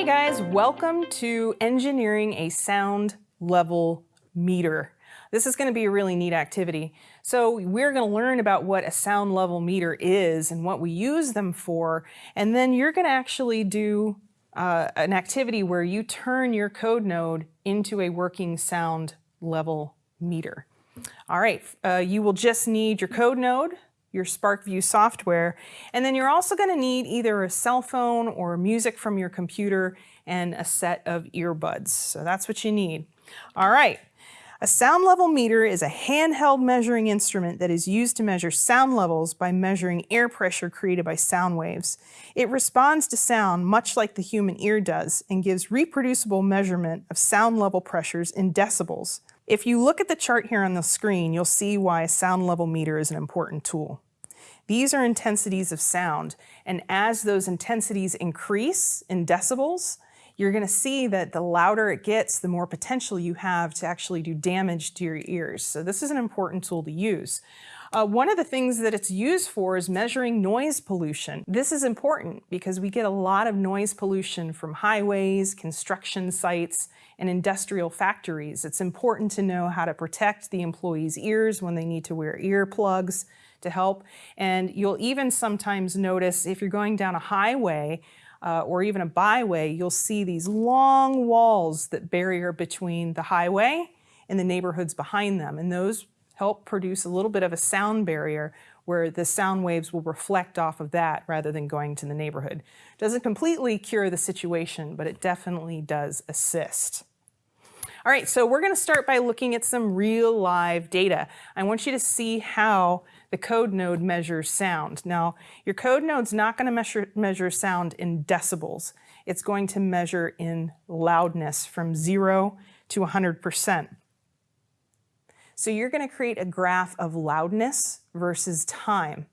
Hey guys, welcome to engineering a sound level meter. This is going to be a really neat activity. So we're going to learn about what a sound level meter is and what we use them for, and then you're going to actually do uh, an activity where you turn your code node into a working sound level meter. All right, uh, you will just need your code node, your SPARKVUE software, and then you're also going to need either a cell phone or music from your computer and a set of earbuds. So that's what you need. All right. A sound level meter is a handheld measuring instrument that is used to measure sound levels by measuring air pressure created by sound waves. It responds to sound much like the human ear does and gives reproducible measurement of sound level pressures in decibels. If you look at the chart here on the screen, you'll see why a sound level meter is an important tool. These are intensities of sound, and as those intensities increase in decibels, you're going to see that the louder it gets, the more potential you have to actually do damage to your ears. So this is an important tool to use. Uh, one of the things that it's used for is measuring noise pollution. This is important because we get a lot of noise pollution from highways, construction sites, and industrial factories. It's important to know how to protect the employees' ears when they need to wear earplugs to help. And you'll even sometimes notice if you're going down a highway uh, or even a byway, you'll see these long walls that barrier between the highway and the neighborhoods behind them. And those help produce a little bit of a sound barrier where the sound waves will reflect off of that rather than going to the neighborhood. Doesn't completely cure the situation, but it definitely does assist. All right, so we're gonna start by looking at some real live data. I want you to see how the code node measures sound. Now, your code node's not gonna measure, measure sound in decibels. It's going to measure in loudness from zero to 100%. So you're going to create a graph of loudness versus time.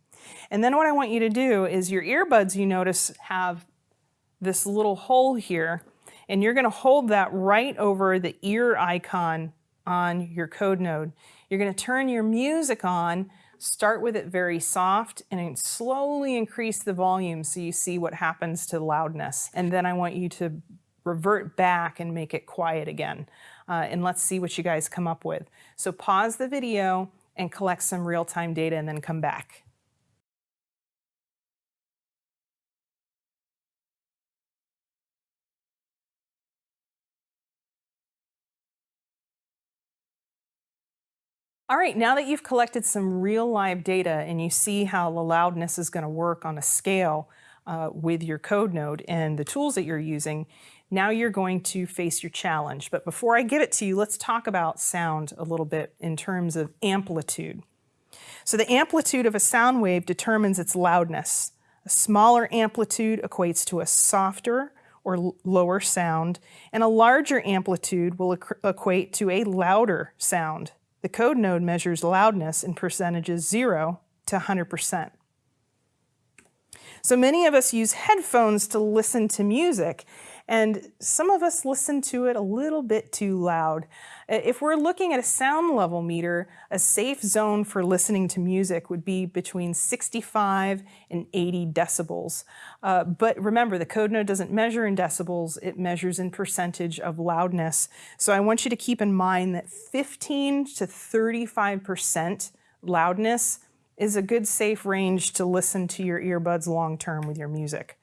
And then what I want you to do is your earbuds, you notice, have this little hole here, and you're going to hold that right over the ear icon on your code node. You're going to turn your music on, start with it very soft, and slowly increase the volume so you see what happens to loudness. And then I want you to revert back and make it quiet again uh, and let's see what you guys come up with. So pause the video and collect some real-time data and then come back. All right, now that you've collected some real live data and you see how the loudness is going to work on a scale uh, with your code node and the tools that you're using, now you're going to face your challenge. But before I give it to you, let's talk about sound a little bit in terms of amplitude. So the amplitude of a sound wave determines its loudness. A smaller amplitude equates to a softer or lower sound, and a larger amplitude will equate to a louder sound. The code node measures loudness in percentages 0 to 100%. So many of us use headphones to listen to music, and some of us listen to it a little bit too loud. If we're looking at a sound level meter, a safe zone for listening to music would be between 65 and 80 decibels. Uh, but remember, the code node doesn't measure in decibels, it measures in percentage of loudness. So I want you to keep in mind that 15 to 35% loudness is a good safe range to listen to your earbuds long term with your music.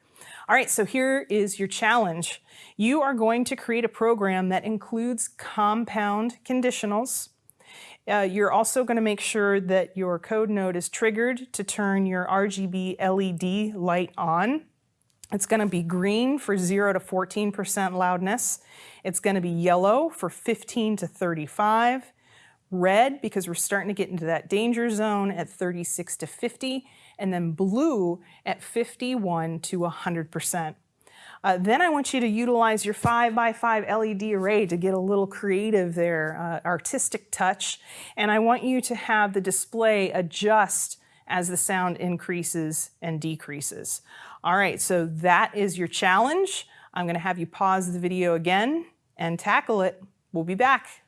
All right, so here is your challenge. You are going to create a program that includes compound conditionals. Uh, you're also going to make sure that your code node is triggered to turn your RGB LED light on. It's going to be green for 0 to 14% loudness. It's going to be yellow for 15 to 35 red because we're starting to get into that danger zone at 36 to 50, and then blue at 51 to 100%. Uh, then I want you to utilize your 5 by 5 LED array to get a little creative there, uh, artistic touch. And I want you to have the display adjust as the sound increases and decreases. All right, so that is your challenge. I'm gonna have you pause the video again and tackle it. We'll be back.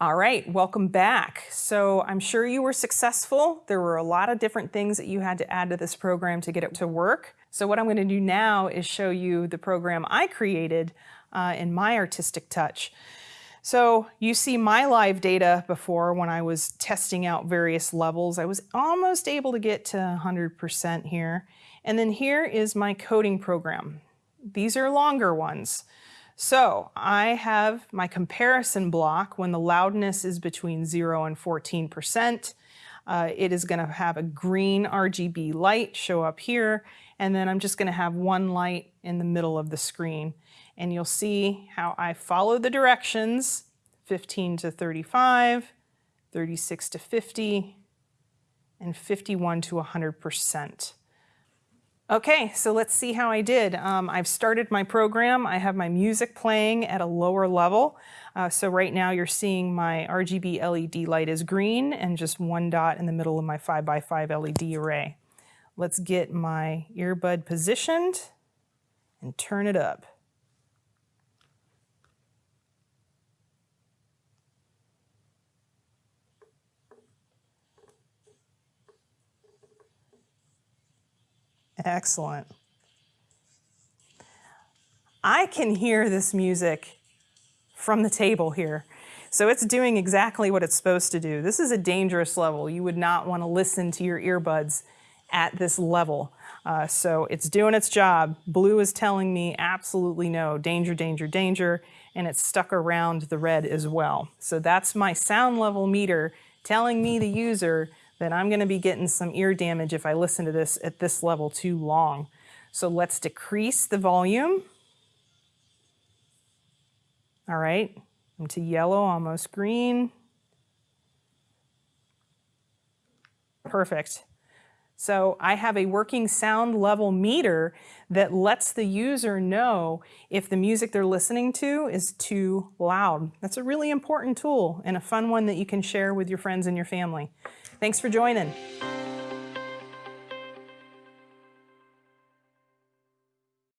All right, welcome back. So I'm sure you were successful. There were a lot of different things that you had to add to this program to get it to work. So what I'm going to do now is show you the program I created uh, in my artistic touch. So you see my live data before when I was testing out various levels. I was almost able to get to 100% here. And then here is my coding program. These are longer ones. So I have my comparison block when the loudness is between 0 and 14%. Uh, it is going to have a green RGB light show up here, and then I'm just going to have one light in the middle of the screen. And you'll see how I follow the directions, 15 to 35, 36 to 50, and 51 to 100%. Okay, so let's see how I did. Um, I've started my program. I have my music playing at a lower level. Uh, so right now you're seeing my RGB LED light is green and just one dot in the middle of my 5x5 LED array. Let's get my earbud positioned and turn it up. Excellent. I can hear this music from the table here. So it's doing exactly what it's supposed to do. This is a dangerous level. You would not want to listen to your earbuds at this level. Uh, so it's doing its job. Blue is telling me absolutely no, danger, danger, danger, and it's stuck around the red as well. So that's my sound level meter telling me, the user, then I'm going to be getting some ear damage if I listen to this at this level too long. So let's decrease the volume. All right, into yellow, almost green. Perfect. So I have a working sound level meter that lets the user know if the music they're listening to is too loud. That's a really important tool and a fun one that you can share with your friends and your family. Thanks for joining.